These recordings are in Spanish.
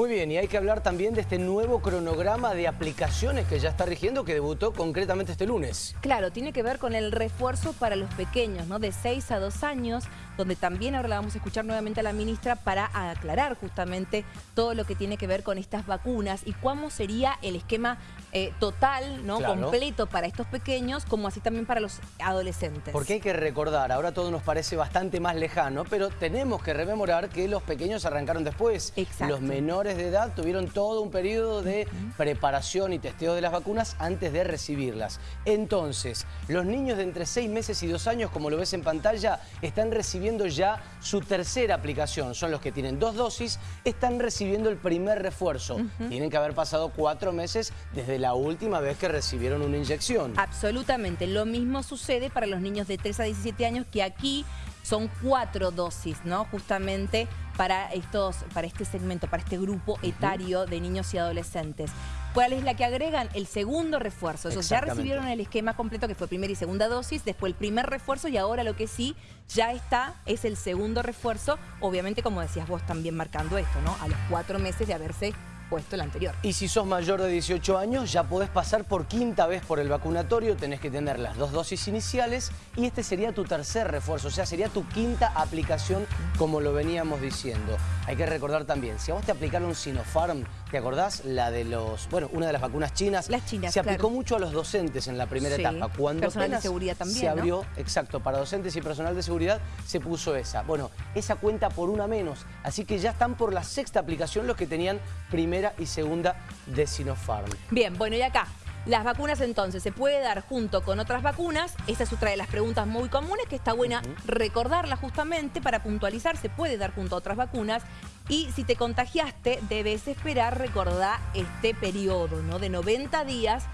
Muy bien, y hay que hablar también de este nuevo cronograma de aplicaciones que ya está rigiendo, que debutó concretamente este lunes. Claro, tiene que ver con el refuerzo para los pequeños, ¿no? De 6 a 2 años, donde también ahora la vamos a escuchar nuevamente a la ministra para aclarar justamente todo lo que tiene que ver con estas vacunas y cómo sería el esquema eh, total, ¿no? Completo para estos pequeños, como así también para los adolescentes. Porque hay que recordar, ahora todo nos parece bastante más lejano, pero tenemos que rememorar que los pequeños arrancaron después. Exacto. Los menores de edad tuvieron todo un periodo de preparación y testeo de las vacunas antes de recibirlas. Entonces, los niños de entre 6 meses y 2 años, como lo ves en pantalla, están recibiendo ya su tercera aplicación. Son los que tienen dos dosis, están recibiendo el primer refuerzo. Tienen que haber pasado cuatro meses desde la última vez que recibieron una inyección. Absolutamente. Lo mismo sucede para los niños de 3 a 17 años que aquí son cuatro dosis, ¿no? Justamente para, estos, para este segmento, para este grupo etario de niños y adolescentes. ¿Cuál es la que agregan? El segundo refuerzo. Esos ya recibieron el esquema completo que fue primera y segunda dosis, después el primer refuerzo y ahora lo que sí ya está es el segundo refuerzo. Obviamente, como decías vos, también marcando esto, ¿no? A los cuatro meses de haberse puesto el anterior. Y si sos mayor de 18 años, ya podés pasar por quinta vez por el vacunatorio, tenés que tener las dos dosis iniciales y este sería tu tercer refuerzo, o sea, sería tu quinta aplicación como lo veníamos diciendo. Hay que recordar también, si a vos te aplicaron Sinopharm, ¿te acordás? La de los, bueno, una de las vacunas chinas. Las chinas, Se aplicó mucho a los docentes en la primera etapa. Cuando personal de seguridad también, Se abrió, exacto, para docentes y personal de seguridad se puso esa. Bueno, esa cuenta por una menos, así que ya están por la sexta aplicación los que tenían primera y segunda de Sinopharm. Bien, bueno, y acá, las vacunas entonces, ¿se puede dar junto con otras vacunas? Esa es otra de las preguntas muy comunes que está buena recordarla justamente para puntualizar. ¿Se puede dar junto a otras vacunas? Y si te contagiaste, debes esperar, recordar este periodo ¿no? de 90 días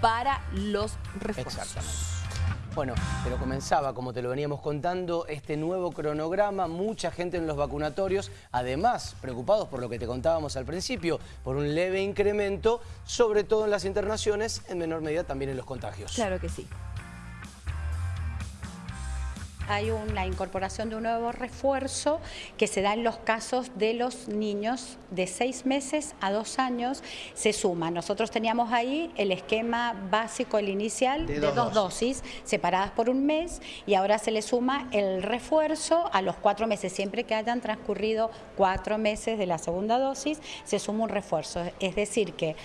para los refuerzos. Bueno, pero comenzaba, como te lo veníamos contando, este nuevo cronograma, mucha gente en los vacunatorios, además preocupados por lo que te contábamos al principio, por un leve incremento, sobre todo en las internaciones, en menor medida también en los contagios. Claro que sí hay una incorporación de un nuevo refuerzo que se da en los casos de los niños de seis meses a dos años. Se suma. Nosotros teníamos ahí el esquema básico, el inicial, de, dos, dosis. separadas por un mes y ahora se le suma el refuerzo a los cuatro meses. Siempre que hayan transcurrido cuatro meses de la segunda dosis, se suma un refuerzo. Es decir que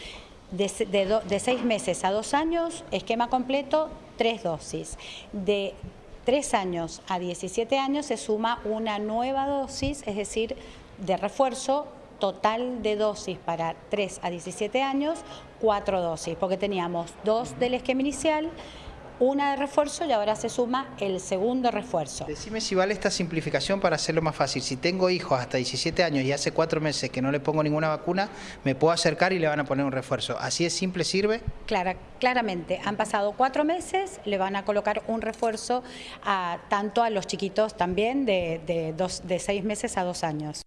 de, de seis meses a dos años, esquema completo, tres dosis. De 3 años a 17 años se suma una nueva dosis, es decir, de refuerzo total de dosis para 3 a 17 años, 4 dosis, porque teníamos dos del esquema inicial, una de refuerzo y ahora se suma el segundo refuerzo. Decime si vale esta simplificación para hacerlo más fácil. Si tengo hijos hasta 17 años y hace cuatro meses que no le pongo ninguna vacuna, me puedo acercar y le van a poner un refuerzo. ¿Así es simple, sirve? Clara, claramente, han pasado cuatro meses, le van a colocar un refuerzo a, tanto a los chiquitos también de, de, dos, de seis meses a dos años.